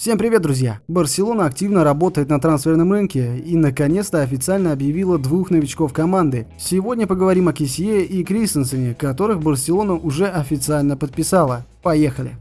Всем привет, друзья! Барселона активно работает на трансферном рынке и наконец-то официально объявила двух новичков команды. Сегодня поговорим о Кисье и Кристенсене, которых Барселона уже официально подписала. Поехали!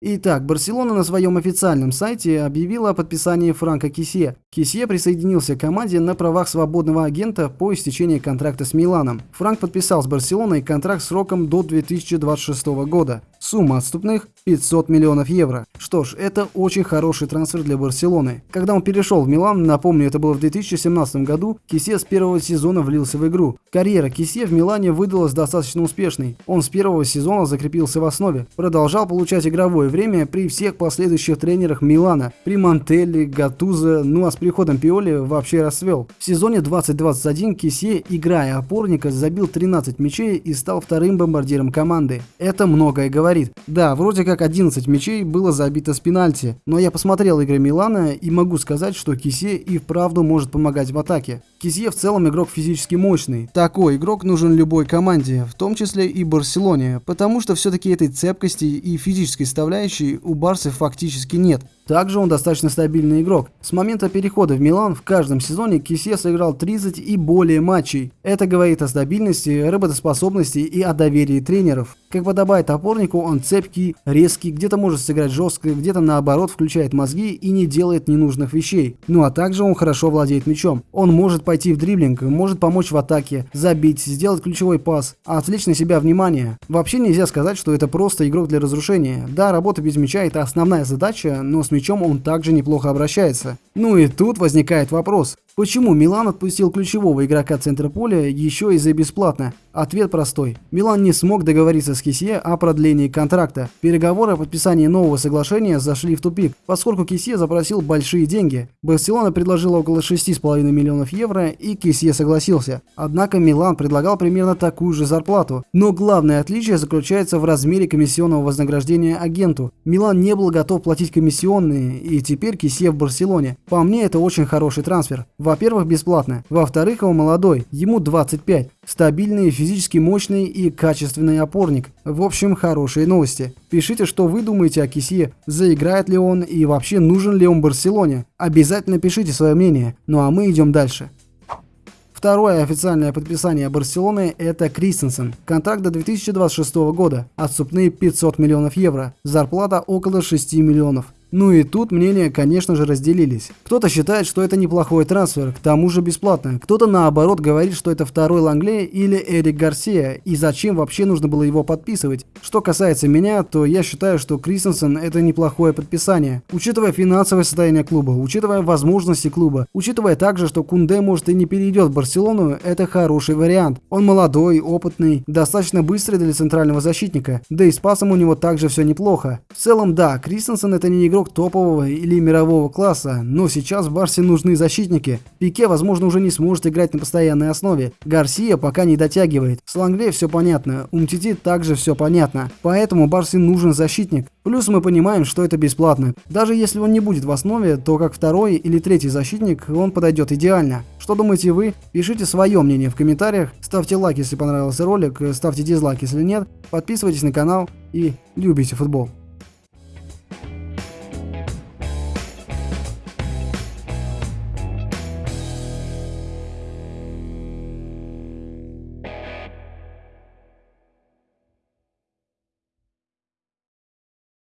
Итак, Барселона на своем официальном сайте объявила о подписании Франка Кисье. Кисье присоединился к команде на правах свободного агента по истечении контракта с Миланом. Франк подписал с Барселоной контракт сроком до 2026 года. Сумма отступных 500 миллионов евро. Что ж, это очень хороший трансфер для Барселоны. Когда он перешел в Милан, напомню, это было в 2017 году, Кисье с первого сезона влился в игру. Карьера Кисье в Милане выдалась достаточно успешной. Он с первого сезона закрепился в основе, продолжал получать игровое время при всех последующих тренерах Милана, при Мантелли, Гатузо, ну а с приходом Пиоли вообще расцвел. В сезоне 2021 Кисье, играя опорника, забил 13 мячей и стал вторым бомбардиром команды. Это многое говорит да, вроде как 11 мячей было забито с пенальти, но я посмотрел игры Милана и могу сказать, что Кисе и вправду может помогать в атаке. Кисе в целом игрок физически мощный. Такой игрок нужен любой команде, в том числе и Барселоне, потому что все-таки этой цепкости и физической составляющей у Барсы фактически нет. Также он достаточно стабильный игрок. С момента перехода в Милан в каждом сезоне Кисе сыграл 30 и более матчей. Это говорит о стабильности, работоспособности и о доверии тренеров. Как подобает опорнику, он цепкий, резкий, где-то может сыграть жестко, где-то наоборот включает мозги и не делает ненужных вещей. Ну а также он хорошо владеет мячом. Он может пойти в дриблинг, может помочь в атаке, забить, сделать ключевой пас, отвлечь на себя внимание. Вообще нельзя сказать, что это просто игрок для разрушения. Да, работа без мяча это основная задача, но с мячом он также неплохо обращается. Ну и тут возникает вопрос. Почему Милан отпустил ключевого игрока центра поля еще и за бесплатно? Ответ простой. Милан не смог договориться с Кисье о продлении контракта. Переговоры о подписании нового соглашения зашли в тупик, поскольку Кисье запросил большие деньги. Барселона предложила около 6,5 миллионов евро и Кисье согласился. Однако Милан предлагал примерно такую же зарплату. Но главное отличие заключается в размере комиссионного вознаграждения агенту. Милан не был готов платить комиссионные и теперь Кисье в Барселоне. По мне это очень хороший трансфер. Во-первых, бесплатно. Во-вторых, он молодой, ему 25. Стабильный, физически мощный и качественный опорник. В общем, хорошие новости. Пишите, что вы думаете о Кисье, заиграет ли он и вообще нужен ли он Барселоне. Обязательно пишите свое мнение. Ну а мы идем дальше. Второе официальное подписание Барселоны – это Кристенсен. Контракт до 2026 года. Отступные 500 миллионов евро. Зарплата около 6 миллионов. Ну и тут мнения, конечно же, разделились. Кто-то считает, что это неплохой трансфер, к тому же бесплатно. Кто-то наоборот говорит, что это второй Лангле или Эрик Гарсия, и зачем вообще нужно было его подписывать. Что касается меня, то я считаю, что Кристенсен это неплохое подписание. Учитывая финансовое состояние клуба, учитывая возможности клуба, учитывая также, что Кунде может и не перейдет в Барселону, это хороший вариант. Он молодой, опытный, достаточно быстрый для центрального защитника, да и с пасом у него также все неплохо. В целом, да, Кристенсен это не игрок игрок топового или мирового класса, но сейчас Барсе нужны защитники. Пике, возможно, уже не сможет играть на постоянной основе. Гарсия пока не дотягивает. С Лангле все понятно, у Мтити также все понятно. Поэтому Барсе нужен защитник. Плюс мы понимаем, что это бесплатно. Даже если он не будет в основе, то как второй или третий защитник он подойдет идеально. Что думаете вы? Пишите свое мнение в комментариях, ставьте лайк, если понравился ролик, ставьте дизлайк, если нет, подписывайтесь на канал и любите футбол.